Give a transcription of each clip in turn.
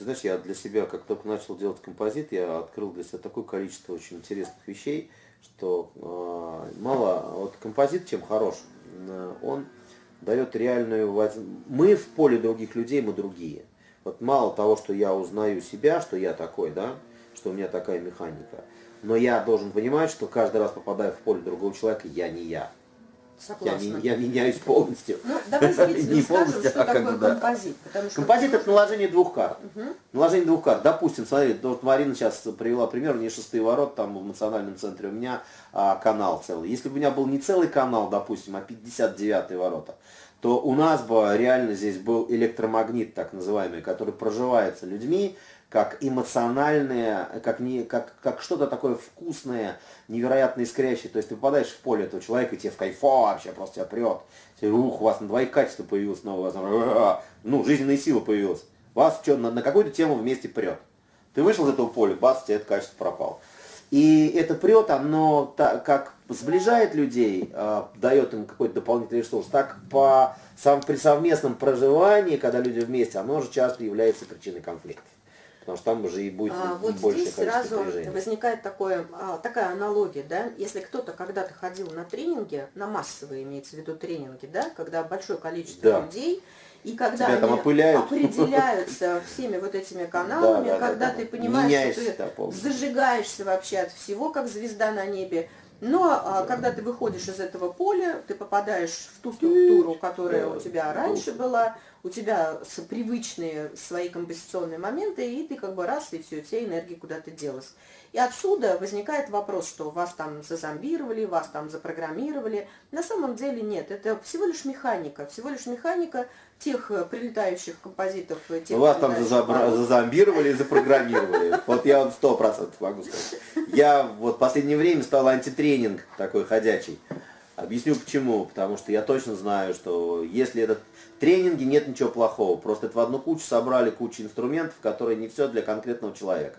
Ты знаешь, я для себя, как только начал делать композит, я открыл для себя такое количество очень интересных вещей, что э, мало, вот композит чем хорош, э, он дает реальную. Мы в поле других людей, мы другие. Вот мало того, что я узнаю себя, что я такой, да, что у меня такая механика, но я должен понимать, что каждый раз попадая в поле другого человека, я не я. Я, не, я меняюсь полностью. Ну, давай зрителям не скажем, полностью, что а такое бы, композит. Потому что композит это наложение двух карт. Угу. Наложение двух карт. Допустим, смотри, вот Марина сейчас привела пример, не шестые ворот, там в национальном центре у меня а, канал целый. Если бы у меня был не целый канал, допустим, а 59 ворота, то у нас бы реально здесь был электромагнит, так называемый, который проживается людьми, как эмоциональное, как, не, как, как что-то такое вкусное, невероятно искрящее. То есть ты попадаешь в поле этого человека, и тебе в кайфо вообще просто тебя прет. Тебе, ух, у вас на двоих качества появилось новое, ну, жизненная сила появилась. Вас что, на, на какую-то тему вместе прет. Ты вышел из этого поля, бац, тебе это качество пропало. И это прет, оно так, как сближает людей, э, дает им какой-то дополнительный ресурс, так по, сам, при совместном проживании, когда люди вместе, оно же часто является причиной конфликтов потому что там уже и будет а, вот больше здесь сразу возникает такое, а, такая аналогия, да, если кто-то когда-то ходил на тренинги, на массовые имеется в виду тренинги, да, когда большое количество да. людей, и когда Тебя они определяются всеми вот этими каналами, да, да, когда да, да, ты понимаешь, что ты зажигаешься вообще от всего, как звезда на небе, но а, когда ты выходишь из этого поля, ты попадаешь в ту структуру, которая у тебя раньше была, у тебя привычные свои композиционные моменты, и ты как бы раз, и все, вся энергия куда-то делась. И отсюда возникает вопрос, что вас там зазомбировали, вас там запрограммировали. На самом деле нет, это всего лишь механика, всего лишь механика тех э, прилетающих композитов. Э, тех вас там зазомбировали и запрограммировали. Вот я вот сто процентов могу сказать. Я вот в последнее время стал антитренинг такой ходячий. Объясню почему. Потому что я точно знаю, что если этот тренинге нет ничего плохого. Просто это в одну кучу собрали кучу инструментов, которые не все для конкретного человека.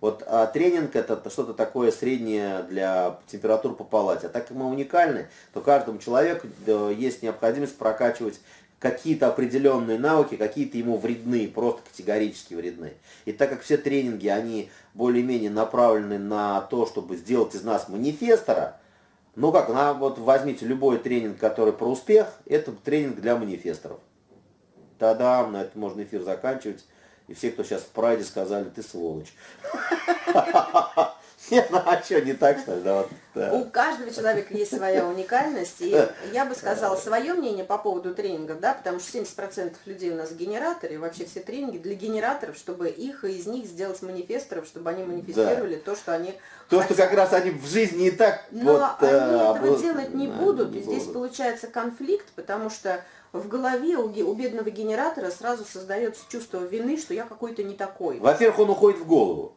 Вот а тренинг это что-то такое среднее для температур по палате. А так как мы уникальны, то каждому человеку есть необходимость прокачивать какие-то определенные навыки, какие-то ему вредны, просто категорически вредны. И так как все тренинги, они более-менее направлены на то, чтобы сделать из нас манифестора, ну как, на, вот возьмите любой тренинг, который про успех, это тренинг для манифесторов. Тогда на этом можно эфир заканчивать. И все, кто сейчас в прайде, сказали, ты сволочь. Нет, ну а что, не так, что ли? Да, вот, да. У каждого человека есть своя уникальность. И я бы сказала свое мнение по поводу тренингов, да, потому что 70% людей у нас генераторы, и вообще все тренинги для генераторов, чтобы их из них сделать манифесторов, чтобы они манифестировали да. то, что они То, хотят. что как раз они в жизни и так... Но вот, они а, этого вот, делать не будут, не и здесь будут. получается конфликт, потому что в голове у, у бедного генератора сразу создается чувство вины, что я какой-то не такой. Во-первых, он уходит в голову.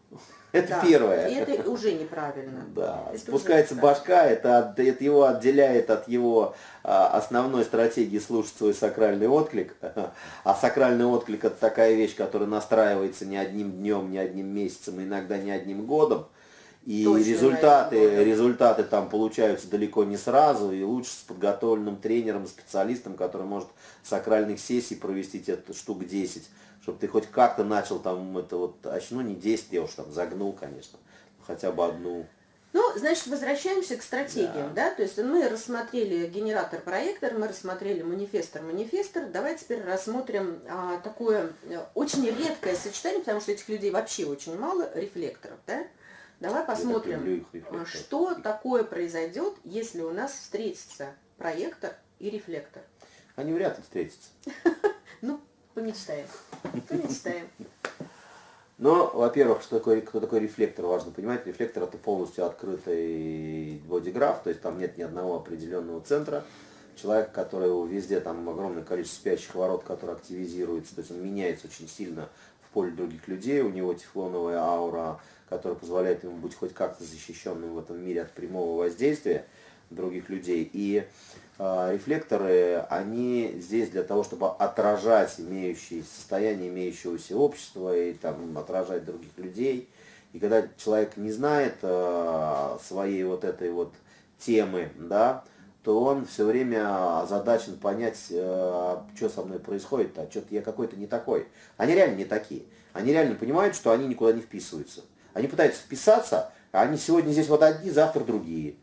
Это да, первое. И это уже неправильно. Да, это спускается башка, это, это его отделяет от его а, основной стратегии слушать свой сакральный отклик. А сакральный отклик это такая вещь, которая настраивается не одним днем, не одним месяцем, иногда не одним годом. И Точно, результаты, наверное, результаты там получаются далеко не сразу, и лучше с подготовленным тренером, специалистом, который может сакральных сессий провести тебе штук 10 чтобы ты хоть как-то начал там это вот, а ну не 10, я уж там загнул, конечно, хотя бы одну. Ну, значит, возвращаемся к стратегиям, да, да? то есть мы рассмотрели генератор-проектор, мы рассмотрели манифестор-манифестор, давай теперь рассмотрим а, такое э, очень редкое сочетание, потому что этих людей вообще очень мало, рефлекторов, да? Давай посмотрим, что такое произойдет, если у нас встретится проектор и рефлектор. Они вряд ли встретятся. Ну, Помечтаем. Помечтаем. Но, во-первых, что такое, кто такой рефлектор, важно понимать. Рефлектор это полностью открытый бодиграф, то есть там нет ни одного определенного центра. Человек, который везде, там огромное количество спящих ворот, которые активизируются, то есть он меняется очень сильно поле других людей, у него тефлоновая аура, которая позволяет ему быть хоть как-то защищенным в этом мире от прямого воздействия других людей. И э, рефлекторы, они здесь для того, чтобы отражать имеющие состояние имеющегося общества и там отражать других людей. И когда человек не знает э, своей вот этой вот темы, да, то он все время озадачен понять, э, что со мной происходит, а что-то я какой-то не такой. Они реально не такие. Они реально понимают, что они никуда не вписываются. Они пытаются вписаться, а они сегодня здесь вот одни, завтра другие.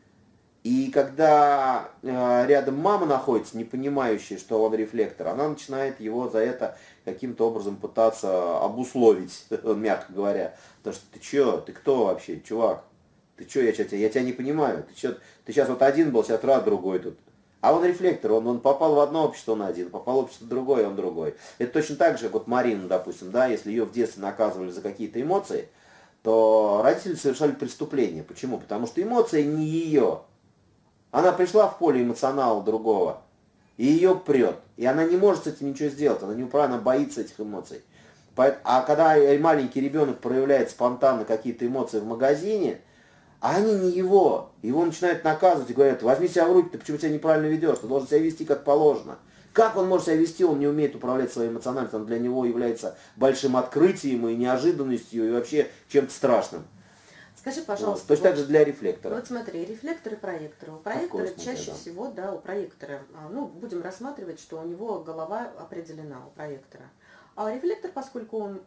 И когда э, рядом мама находится, не понимающая, что он рефлектор, она начинает его за это каким-то образом пытаться обусловить, мягко говоря. Потому что ты что, ты кто вообще, чувак? Ты что, я, тебя, я тебя не понимаю. Ты, чё, ты сейчас вот один был, сейчас раз другой тут. А он рефлектор, он, он попал в одно общество, он один, попал в общество другое, он другой. Это точно так же, вот Марина, допустим, да, если ее в детстве наказывали за какие-то эмоции, то родители совершали преступление. Почему? Потому что эмоция не ее. Она пришла в поле эмоционала другого, и ее прет. И она не может с этим ничего сделать, она не управляет, она боится этих эмоций. А когда маленький ребенок проявляет спонтанно какие-то эмоции в магазине, а они не его. Его начинают наказывать и говорят, возьми себя в руки, ты почему себя неправильно ведешь, ты должен себя вести как положено. Как он может себя вести, он не умеет управлять своей эмоциональностью, он для него является большим открытием и неожиданностью, и вообще чем-то страшным. Скажи, пожалуйста. Вот, точно вот, так же для рефлектора. Вот смотри, рефлектор и проектор. У проектора чаще да. всего, да, у проектора, а, ну, будем рассматривать, что у него голова определена у проектора. А рефлектор, поскольку он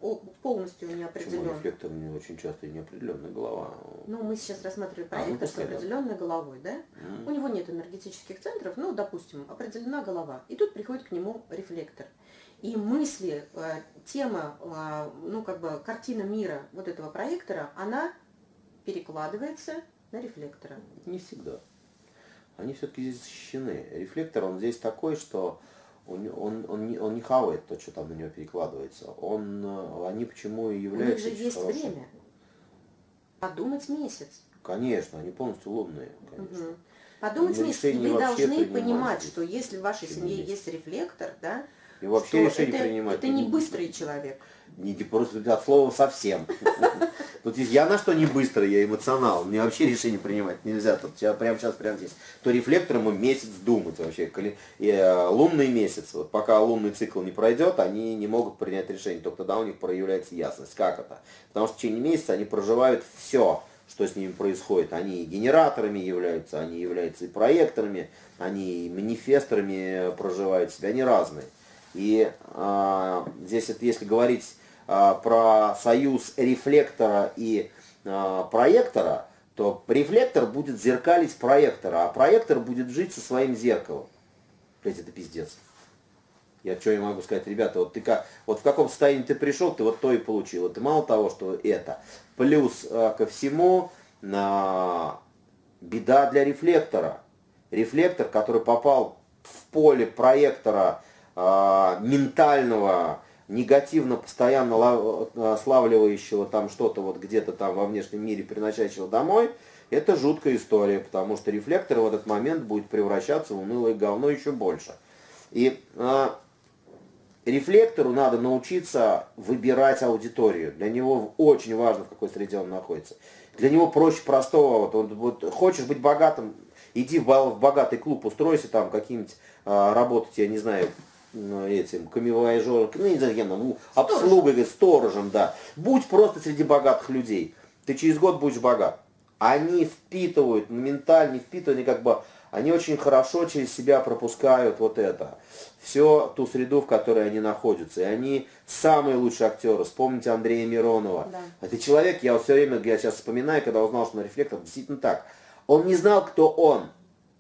полностью не определен. Почему рефлектор не очень часто неопределенная голова? Ну, мы сейчас рассматриваем проектор а, ну, с определенной головой, да? Mm. У него нет энергетических центров, ну, допустим, определена голова. И тут приходит к нему рефлектор. И мысли, э, тема, э, ну, как бы картина мира вот этого проектора, она перекладывается на рефлектора. Не всегда. Они все-таки здесь защищены. Рефлектор, он здесь такой, что он, он, он, не, он не хавает то, что там на него перекладывается. Он, э, они почему и являются... У них же есть хорошим. время. Подумать месяц. Конечно, они полностью лунные, конечно. Угу. Подумать месяц. И вы должны понимать, что если в вашей семье есть. есть рефлектор, да, и вообще решение это, принимать. Это не быстрый человек. Не, просто от слова совсем. Тут я на что не быстрый, я эмоционал. Мне вообще решение принимать нельзя. Тут я прямо сейчас, прямо здесь. То рефлектором ему месяц думать вообще. И, э, лунный месяц. Вот пока лунный цикл не пройдет, они не могут принять решение. Только тогда у них проявляется ясность. Как это? Потому что в течение месяца они проживают все что с ними происходит. Они генераторами являются, они являются и проекторами, они и манифесторами проживают себя, они разные. И э, здесь, это, если говорить э, про союз рефлектора и э, проектора, то рефлектор будет зеркалить проектора, а проектор будет жить со своим зеркалом. Блять, это пиздец. Я что я могу сказать, ребята, вот ты как, вот в каком состоянии ты пришел, ты вот то и получил. И мало того, что это. Плюс э, ко всему, э, беда для рефлектора. Рефлектор, который попал в поле проектора, ментального, негативно постоянно а, славливающего там что-то вот где-то там во внешнем мире, приносящего домой, это жуткая история, потому что рефлектор в этот момент будет превращаться в унылое говно еще больше. И э, рефлектору надо научиться выбирать аудиторию. Для него очень важно, в какой среде он находится. Для него проще простого. Вот он, вот, хочешь быть богатым, иди в, в богатый клуб, устройся там каким-нибудь э, работать, я не знаю, этим камевояжером, ну не знаю, кем там, обслугой, сторожем, да. Будь просто среди богатых людей. Ты через год будешь богат. Они впитывают, ментально впитывают, они как бы, они очень хорошо через себя пропускают вот это. Все ту среду, в которой они находятся. И они самые лучшие актеры. Вспомните Андрея Миронова. Да. Это человек, я вот все время, я сейчас вспоминаю, когда узнал, что на рефлектор, действительно так. Он не знал, кто он.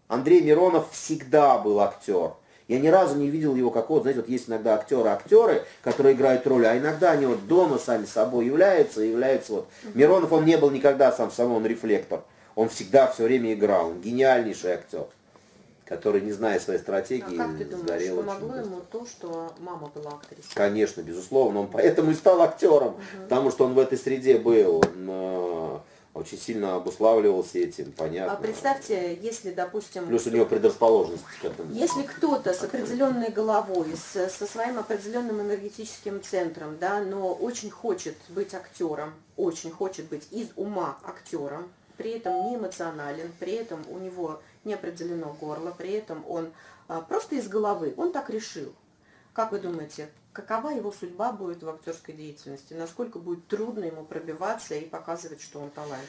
Андрей Миронов всегда был актер. Я ни разу не видел его как вот, знаете, вот есть иногда актеры-актеры, которые играют роли, а иногда они вот дома сами собой являются, являются вот. Миронов, он не был никогда сам собой, он рефлектор. Он всегда все время играл, он гениальнейший актер который, не зная своей стратегии, а как ты думаешь, сгорел помогло ему то, что мама была актрисой? Конечно, безусловно, он поэтому и стал актером, угу. потому что он в этой среде был. Он, очень сильно обуславливался этим, понятно. А представьте, если, допустим... Плюс у него предрасположенность к этому. Если кто-то с определенной головой, с, со своим определенным энергетическим центром, да, но очень хочет быть актером, очень хочет быть из ума актером, при этом не эмоционален, при этом у него не определено горло, при этом он а, просто из головы, он так решил. Как вы думаете, какова его судьба будет в актерской деятельности? Насколько будет трудно ему пробиваться и показывать, что он талант?